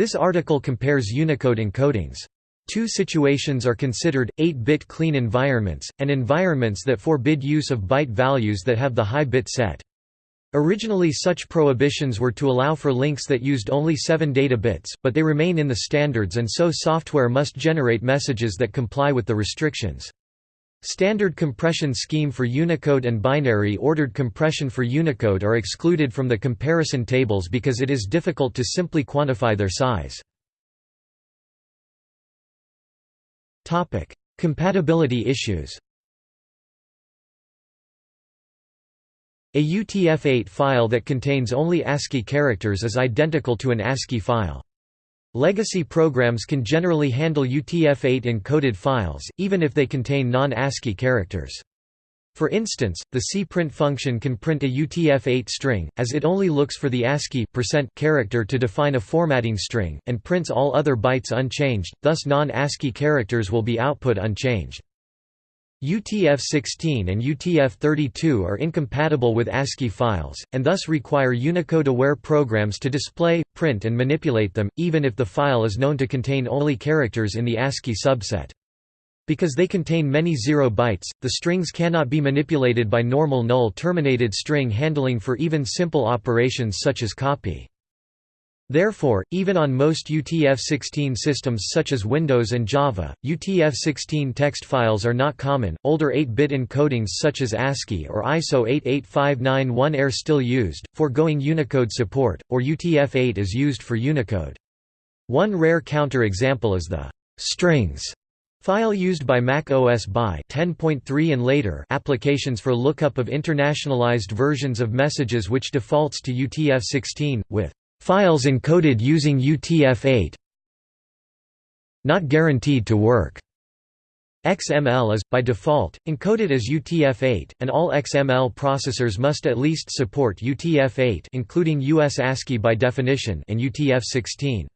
This article compares Unicode encodings. Two situations are considered, 8-bit clean environments, and environments that forbid use of byte values that have the high bit set. Originally such prohibitions were to allow for links that used only 7 data bits, but they remain in the standards and so software must generate messages that comply with the restrictions. Standard compression scheme for Unicode and binary ordered compression for Unicode are excluded from the comparison tables because it is difficult to simply quantify their size. Compatibility issues A UTF-8 file that contains only ASCII characters is identical to an ASCII file. Legacy programs can generally handle UTF-8 encoded files, even if they contain non-ASCII characters. For instance, the cprint function can print a UTF-8 string, as it only looks for the ASCII character to define a formatting string, and prints all other bytes unchanged, thus non-ASCII characters will be output unchanged. UTF-16 and UTF-32 are incompatible with ASCII files, and thus require Unicode-aware programs to display, print and manipulate them, even if the file is known to contain only characters in the ASCII subset. Because they contain many zero bytes, the strings cannot be manipulated by normal null-terminated string handling for even simple operations such as copy. Therefore, even on most UTF-16 systems such as Windows and Java, UTF-16 text files are not common. Older 8-bit encodings such as ASCII or ISO 88591 are still used, foregoing Unicode support, or UTF-8 is used for Unicode. One rare counter-example is the strings file used by Mac OS by 10.3 and later applications for lookup of internationalized versions of messages which defaults to UTF-16, with Files encoded using UTF-8 Not guaranteed to work. XML is, by default, encoded as UTF-8, and all XML processors must at least support UTF-8 including US ASCII by definition and UTF-16.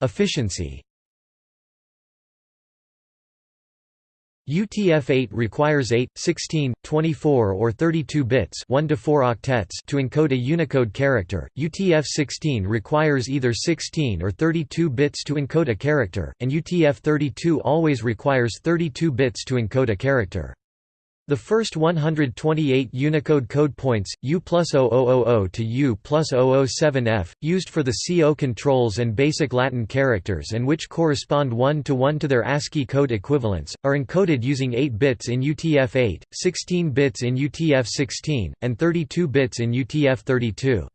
Efficiency UTF-8 requires 8, 16, 24 or 32 bits 1 to 4 octets to encode a Unicode character, UTF-16 requires either 16 or 32 bits to encode a character, and UTF-32 always requires 32 bits to encode a character. The first 128 Unicode code points, U plus 0000 to U plus 007F, used for the C0 controls and basic Latin characters and which correspond one-to-one -to, to their ASCII code equivalents, are encoded using 8 bits in UTF-8, 16 bits in UTF-16, and 32 bits in UTF-32.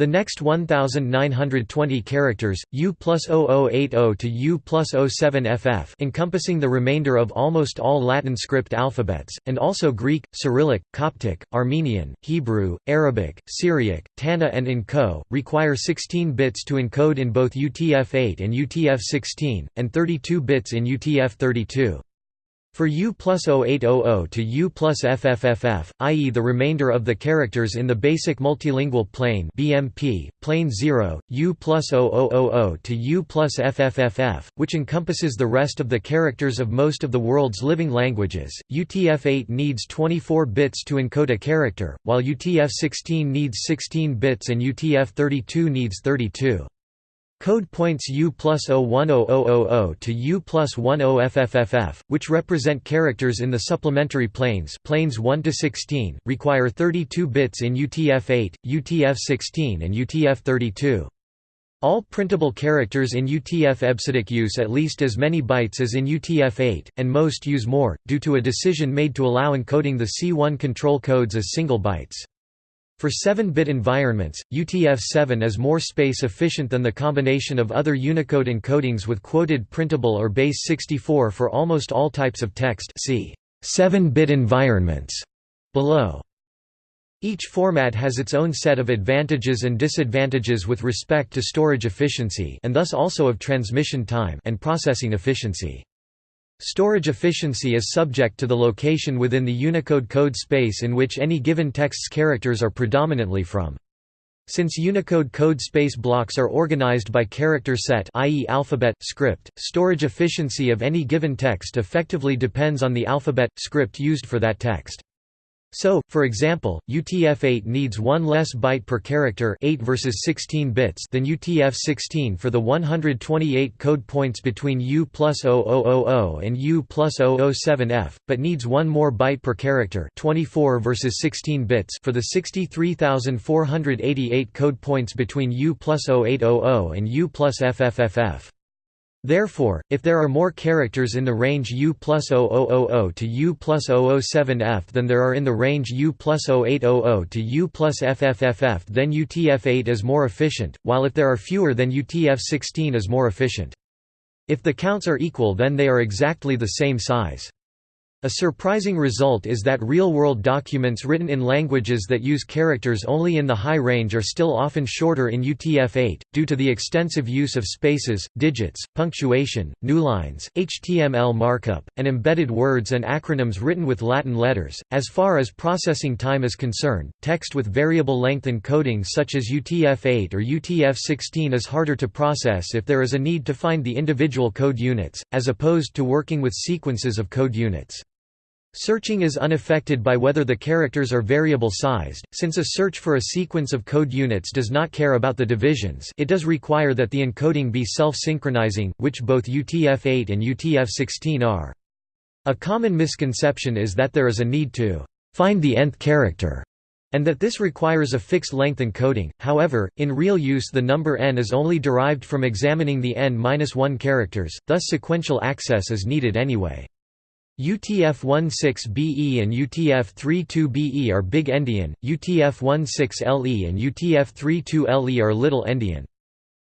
The next 1920 characters, U plus 0080 to U plus 07FF encompassing the remainder of almost all Latin script alphabets, and also Greek, Cyrillic, Coptic, Armenian, Hebrew, Arabic, Syriac, Thaana and N'Ko, require 16 bits to encode in both UTF-8 and UTF-16, and 32 bits in UTF-32. For U plus 0800 to U plus FFFF, i.e. the remainder of the characters in the basic multilingual plane BMP, plane 0, U plus 0000 to U plus FFFF, which encompasses the rest of the characters of most of the world's living languages, UTF-8 needs 24 bits to encode a character, while UTF-16 needs 16 bits and UTF-32 needs 32. Code points U plus 010000 to U plus 10FFFF, which represent characters in the supplementary planes planes 1 to 16, require 32 bits in UTF-8, UTF-16 and UTF-32. All printable characters in UTF-EBCDIC use at least as many bytes as in UTF-8, and most use more, due to a decision made to allow encoding the C1 control codes as single bytes. For 7-bit environments, UTF-7 is more space efficient than the combination of other Unicode encodings with quoted printable or base 64 for almost all types of text see 7-bit environments below. Each format has its own set of advantages and disadvantages with respect to storage efficiency and thus also of transmission time and processing efficiency. Storage efficiency is subject to the location within the Unicode code space in which any given text's characters are predominantly from. Since Unicode code space blocks are organized by character set i.e. alphabet, script, storage efficiency of any given text effectively depends on the alphabet, script used for that text. So, for example, UTF-8 needs one less byte per character 8 versus 16 bits than UTF-16 for the 128 code points between U plus 0000 and U plus 007F, but needs one more byte per character 24 versus 16 bits for the 63,488 code points between U plus 0800 and U plus FFFF. Therefore, if there are more characters in the range U plus 0000 to U plus 007F than there are in the range U plus 0800 to U plus FFFF then UTF-8 is more efficient, while if there are fewer then UTF-16 is more efficient. If the counts are equal then they are exactly the same size. A surprising result is that real-world documents written in languages that use characters only in the high range are still often shorter in UTF-8, due to the extensive use of spaces, digits, punctuation, newlines, HTML markup, and embedded words and acronyms written with Latin letters. As far as processing time is concerned, text with variable length encoding such as UTF-8 or UTF-16 is harder to process if there is a need to find the individual code units, as opposed to working with sequences of code units. Searching is unaffected by whether the characters are variable-sized, since a search for a sequence of code units does not care about the divisions it does require that the encoding be self-synchronizing, which both UTF-8 and UTF-16 are. A common misconception is that there is a need to «find the nth character» and that this requires a fixed length encoding, however, in real use the number n is only derived from examining the n-1 characters, thus sequential access is needed anyway. UTF-16BE and UTF-32BE are Big Endian, UTF-16LE and UTF-32LE are Little Endian.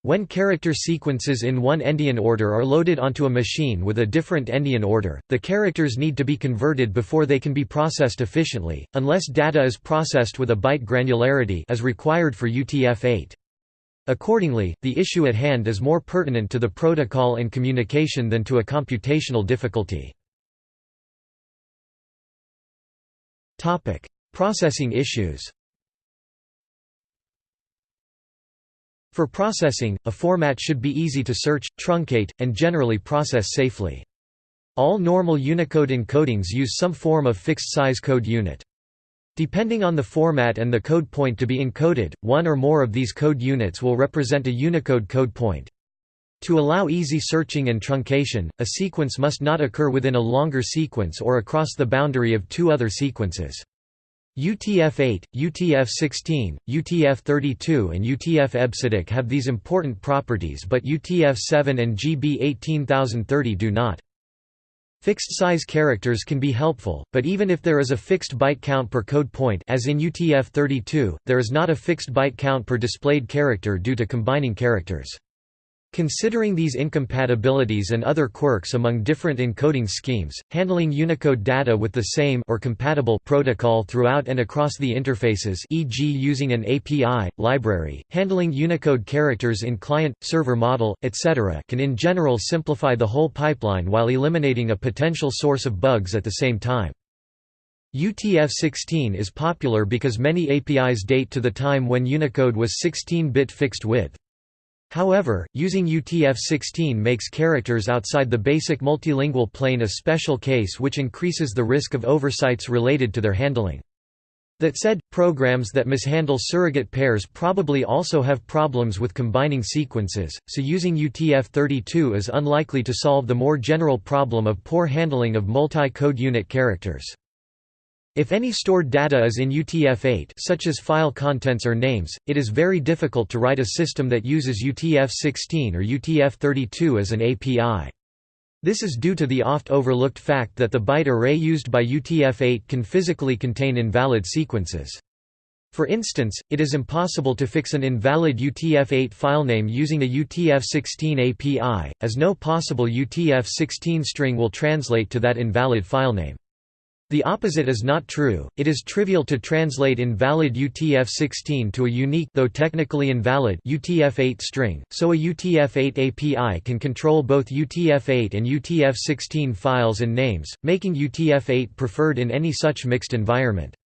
When character sequences in one endian order are loaded onto a machine with a different endian order, the characters need to be converted before they can be processed efficiently, unless data is processed with a byte granularity as required for UTF-8. Accordingly, the issue at hand is more pertinent to the protocol and communication than to a computational difficulty. Topic: Processing issues. For processing, a format should be easy to search, truncate, and generally process safely. All normal Unicode encodings use some form of fixed-size code unit. Depending on the format and the code point to be encoded, one or more of these code units will represent a Unicode code point. To allow easy searching and truncation, a sequence must not occur within a longer sequence or across the boundary of two other sequences. UTF-8, UTF-16, UTF-32 and UTF-EBCDIC have these important properties but UTF-7 and GB 18030 do not. Fixed-size characters can be helpful, but even if there is a fixed byte count per code point as in UTF-32, there is not a fixed byte count per displayed character due to combining characters. Considering these incompatibilities and other quirks among different encoding schemes, handling Unicode data with the same or compatible protocol throughout and across the interfaces e.g. using an API, library, handling Unicode characters in client-server model, etc. can in general simplify the whole pipeline while eliminating a potential source of bugs at the same time. UTF-16 is popular because many APIs date to the time when Unicode was 16-bit fixed width. However, using UTF-16 makes characters outside the basic multilingual plane a special case which increases the risk of oversights related to their handling. That said, programs that mishandle surrogate pairs probably also have problems with combining sequences, so using UTF-32 is unlikely to solve the more general problem of poor handling of multi-code unit characters. If any stored data is in UTF-8 such as file contents or names, it is very difficult to write a system that uses UTF-16 or UTF-32 as an API. This is due to the oft-overlooked fact that the byte array used by UTF-8 can physically contain invalid sequences. For instance, it is impossible to fix an invalid UTF-8 filename using a UTF-16 API, as no possible UTF-16 string will translate to that invalid filename. The opposite is not true, it is trivial to translate invalid UTF-16 to a unique though technically invalid UTF-8 string, so a UTF-8 API can control both UTF-8 and UTF-16 files and names, making UTF-8 preferred in any such mixed environment.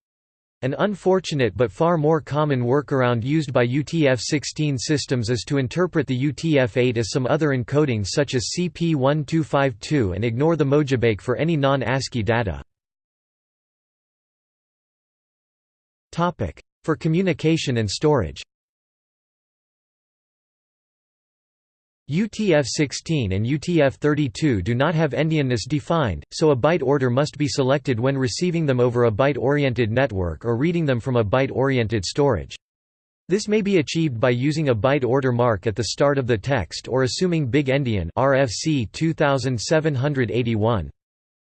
An unfortunate but far more common workaround used by UTF-16 systems is to interpret the UTF-8 as some other encoding such as CP1252 and ignore the mojibake for any non-ASCII data. For communication and storage UTF-16 and UTF-32 do not have endianness defined, so a byte order must be selected when receiving them over a byte-oriented network or reading them from a byte-oriented storage. This may be achieved by using a byte order mark at the start of the text or assuming big endian RFC 2781.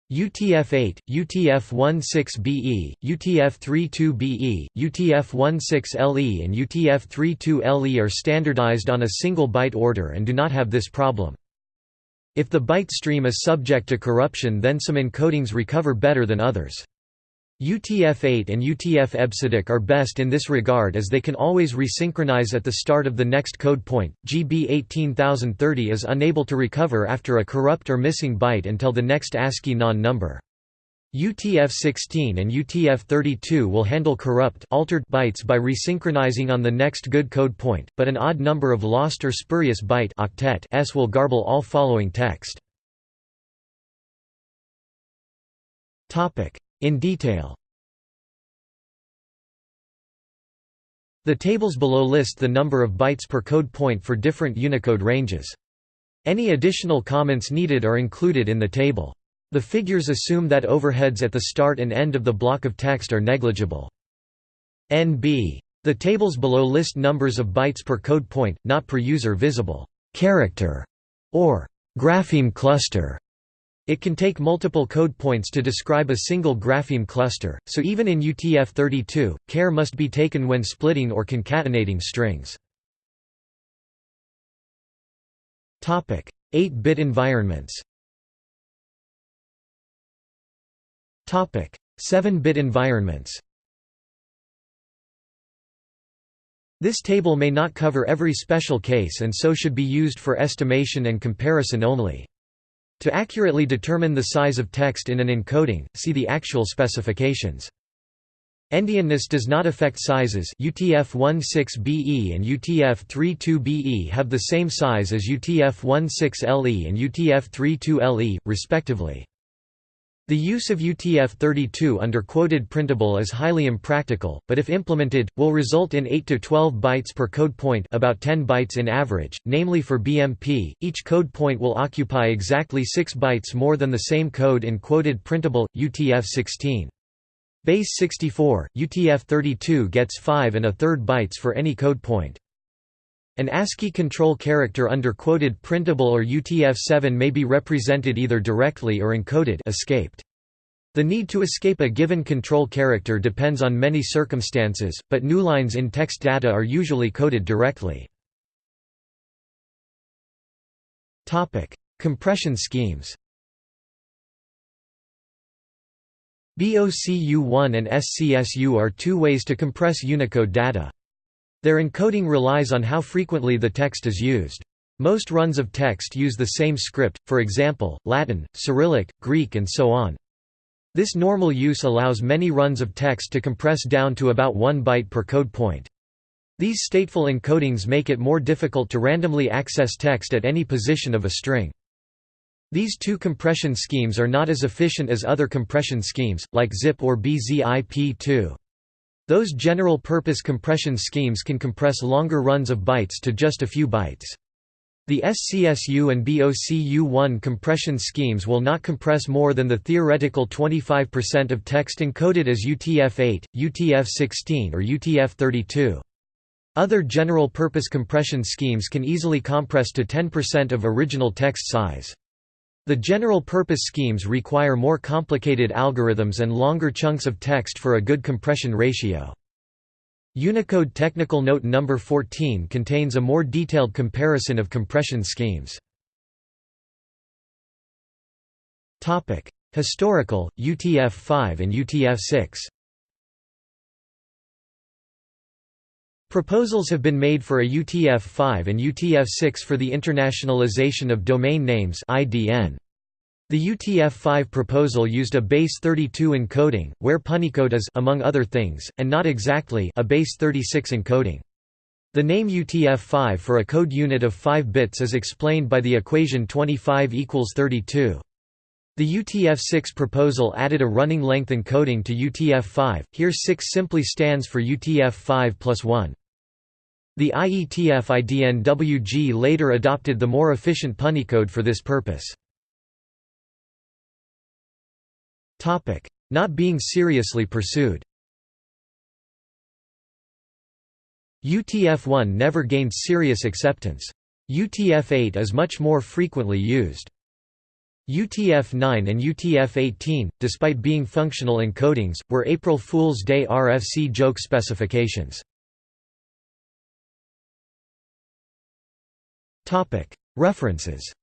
UTF-8, UTF-16BE, UTF-32BE, UTF-16LE and UTF-32LE are standardized on a single byte order and do not have this problem. If the byte stream is subject to corruption then some encodings recover better than others. UTF-8 and UTF-EBCDIC are best in this regard as they can always resynchronize at the start of the next code point. GB 18030 is unable to recover after a corrupt or missing byte until the next ASCII non-number. UTF-16 and UTF-32 will handle corrupt altered bytes by resynchronizing on the next good code point, but an odd number of lost or spurious byte octet s will garble all following text. Topic: in detail The tables below list the number of bytes per code point for different Unicode ranges. Any additional comments needed are included in the table. The figures assume that overheads at the start and end of the block of text are negligible. NB. The tables below list numbers of bytes per code point, not per user visible character or grapheme cluster. It can take multiple code points to describe a single grapheme cluster, so even in UTF-32, care must be taken when splitting or concatenating strings. 8-bit environments 7-bit environments This table may not cover every special case and so should be used for estimation and comparison only. To accurately determine the size of text in an encoding, see the actual specifications. Endianness does not affect sizes UTF-16BE and UTF-32BE have the same size as UTF-16LE and UTF-32LE, respectively. The use of UTF-32 under quoted printable is highly impractical, but if implemented, will result in 8 to 12 bytes per code point about 10 bytes in average, namely for BMP, each code point will occupy exactly 6 bytes more than the same code in quoted printable, UTF-16. Base 64, UTF-32 gets 5 and a third bytes for any code point. An ASCII control character under quoted printable or UTF-7 may be represented either directly or encoded escaped. The need to escape a given control character depends on many circumstances, but newlines in text data are usually coded directly. Compression schemes BOCU1 and SCSU are two ways to compress Unicode data. Their encoding relies on how frequently the text is used. Most runs of text use the same script, for example, Latin, Cyrillic, Greek and so on. This normal use allows many runs of text to compress down to about 1 byte per code point. These stateful encodings make it more difficult to randomly access text at any position of a string. These two compression schemes are not as efficient as other compression schemes, like ZIP or BZIP2. Those general-purpose compression schemes can compress longer runs of bytes to just a few bytes. The SCSU and BOCU1 compression schemes will not compress more than the theoretical 25% of text encoded as UTF-8, UTF-16 or UTF-32. Other general-purpose compression schemes can easily compress to 10% of original text size. The general-purpose schemes require more complicated algorithms and longer chunks of text for a good compression ratio. Unicode Technical Note No. 14 contains a more detailed comparison of compression schemes. Historical, UTF-5 and UTF-6 Proposals have been made for a UTF-5 and UTF-6 for the Internationalization of Domain Names The UTF-5 proposal used a base 32 encoding, where Punycode is among other things, and not exactly a base 36 encoding. The name UTF-5 for a code unit of 5 bits is explained by the equation 25 equals 32. The UTF-6 proposal added a running length encoding to UTF-5, here 6 simply stands for UTF-5 plus 1. The IETF IDNWG later adopted the more efficient Punycode for this purpose. Not being seriously pursued UTF-1 never gained serious acceptance. UTF-8 is much more frequently used. UTF-9 and UTF-18, despite being functional encodings, were April Fool's Day RFC joke specifications. References